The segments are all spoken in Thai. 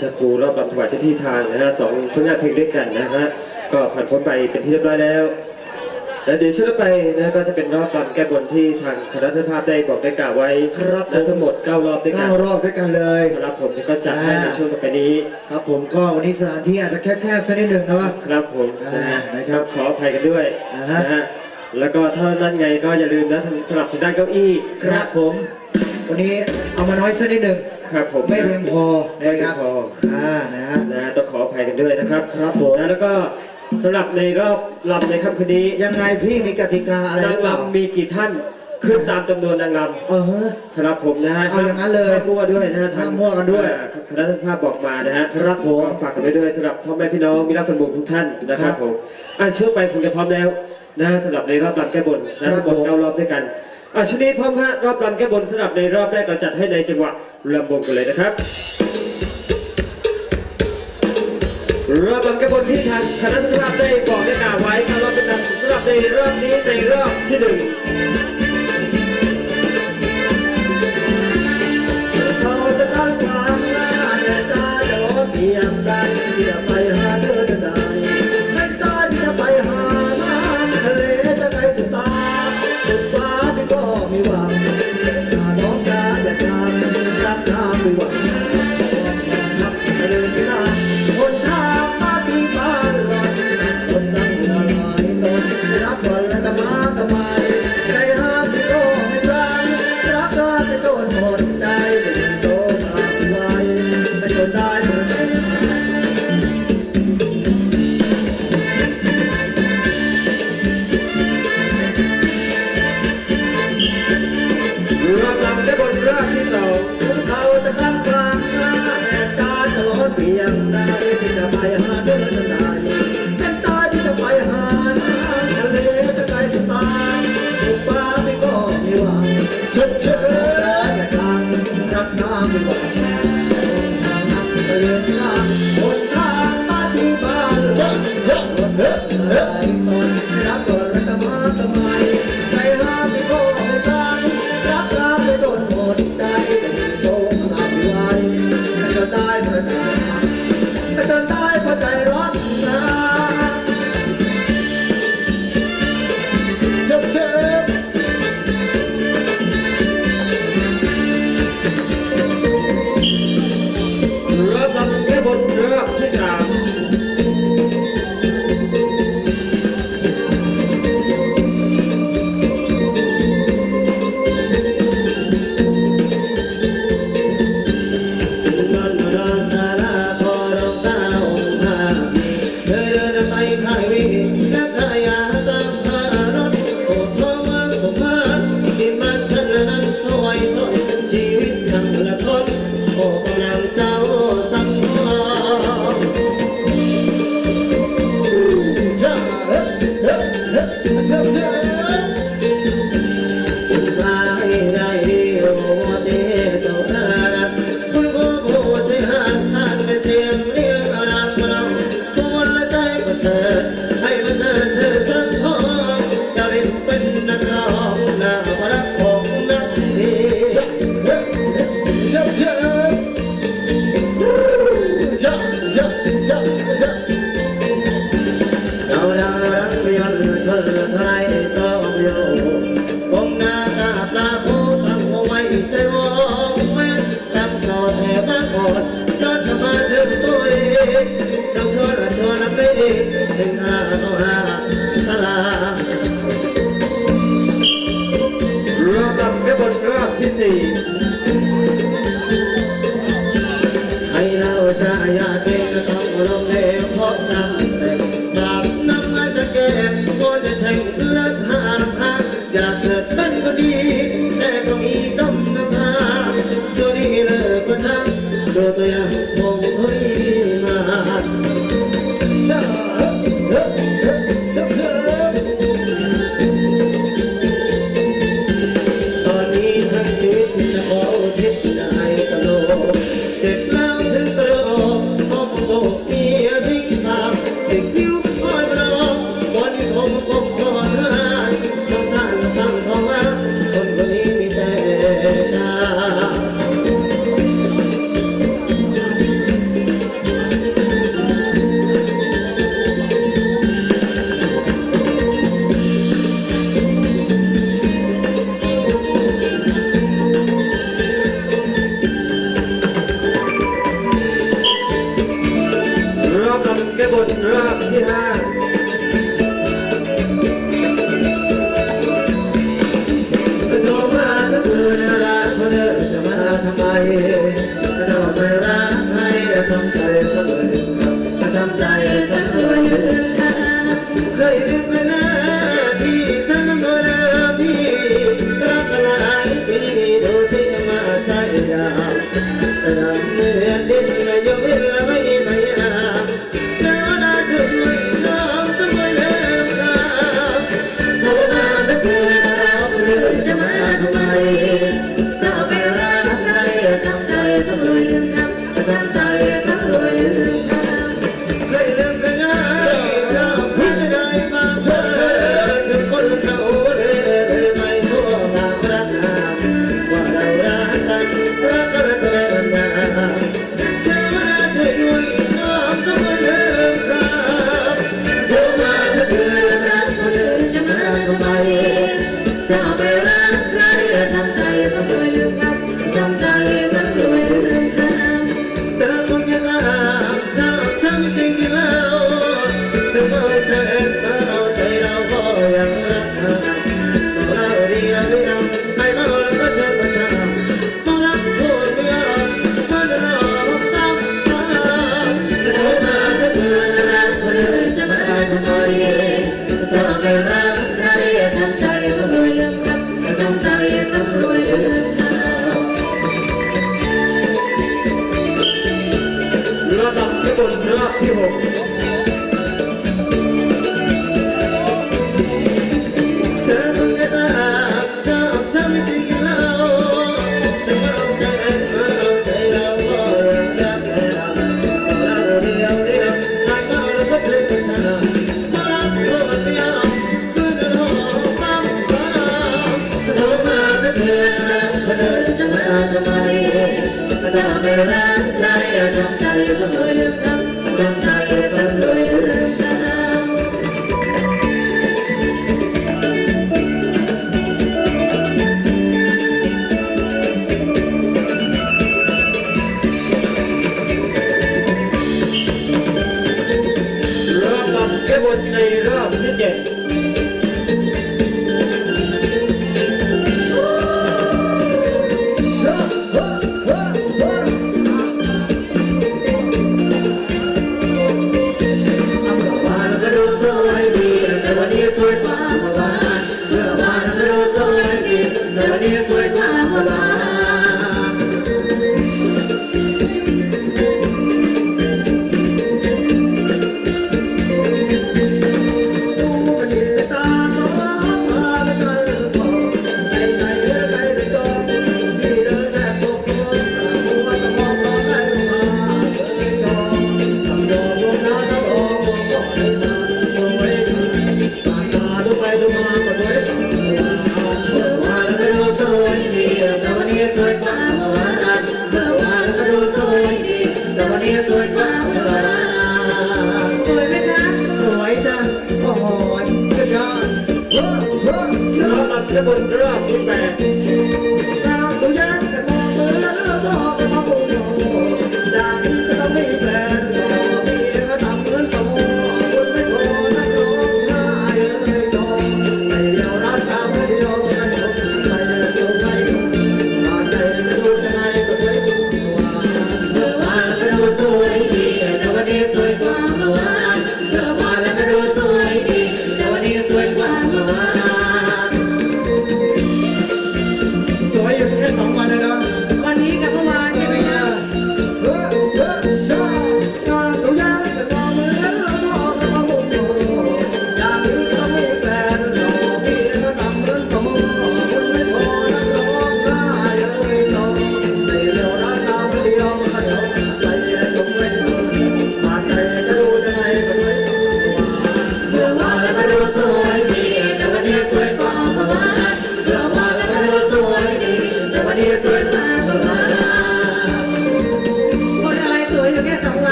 ชาครูรอบบำถวายเจ้าที่ทางนะฮะสองผลงานเพลงด้วยกันนะฮะก็ผ่านพ้นไปเป็นที่เรียบร้อยแล้วแล้วเดี๋ยวช่วงต่อไปนะก็จะเป็นรอบบำแก้บนที่ทางคณะทภาพได้บอกได้กล่าวไว้ครับนะทั้งหมด 9 รอบด้วยกัเก้านรอบด้วยกันเลยครับผมก็จัดให้ในช่วงต่อไปนี้ ครับผมก็วันนี้สถานที่อาจจะแคบๆสักนิดหนึ่งเนาะครับผมอ่านะครับขออภัยกันด้วยอ่าฮะนะฮะแล้วก็ถ้านั่นไงก็อย่าลืมนะสำหรับทางด้านเก้าอี้ ครับผม วันนี้เอามาน้อยสักนิดหนึ่ง ครับผมไม่เพียงพอไม่นะเพีคยรังบพออ่านะฮะนะต้องขออภัยกันด้วยนะครับ ครับผมนะแล้วก็สำหรับในรอบลำในค่ำคืนนี้ยังไงพี่มีกติกาอะไรหนารืงอเปล่ารำมีกี่ท่านขึ้นตามจำนวนนางรเออำครับผมนะฮะเอาอย่างนั้นเลยห้ามมั่วด้วยนะฮะทางห้ามมั่วกันด้วยอ่าคณะภาพบอกมานะฮะครับผมฝากกันไว้ด้วยสำหรับพ่อแม่พี่น้องมิตรสมุทรทุกท่านนะคครัรับบผมอะเชื่อไปคุณจะพร้อมแล้วนะฮะสำหรับในรอบลำแก้บนนะครับทั้งหมดผมเก้ารอบด้วยกัน อาชุดนี้พร้อมฮะรอบลำแก้บนสำหรับในรอบแรกเราจัดให้ในจังหวะลำบงกันเลยนะครับรอบลำแก้บนที่ทางคณะภาพได้บอกได้กล่าวไว้ครับรอบเป็นนำสำหรับในรอบนี้ในรอบที่หนึ่ง Yeah.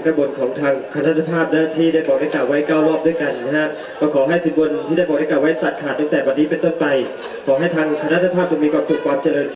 ำการบนของทางคณะภาพนะที่ได้บอกได้กล่าวไว้9รอบด้วยกันนะฮะก็ขอให้สิบบนที่ได้บอกได้กล่าวไว้ตัดขาดตั้งแต่วันนี้เป็นต้นไป ขอให้ทางคณะภาพจะมีความสุขความเจริญ